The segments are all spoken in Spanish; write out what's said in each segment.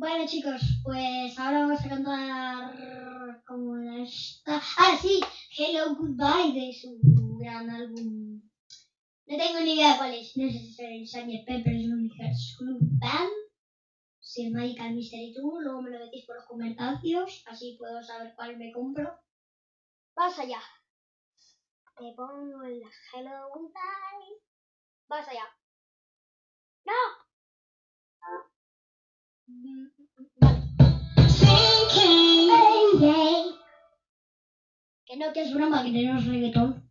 Bueno chicos, pues ahora vamos a cantar como esta. Ah, sí, Hello Goodbye de su gran álbum. No tengo ni idea cuál es. No sé si es el Sgt. Pepper's Lonely Club Band. Si es Magical Mystery Tour, luego me lo decís por los comentarios, así puedo saber cuál me compro. Vas allá. Te pongo el Hello Goodbye. Vas allá. ¡No! Que no, que es broma, que tenemos reggaetón.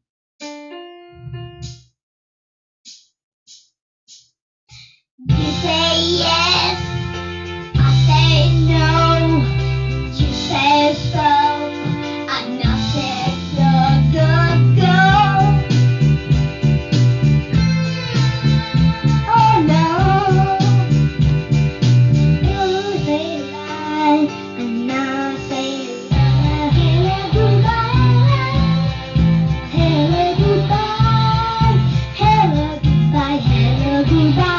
goodbye.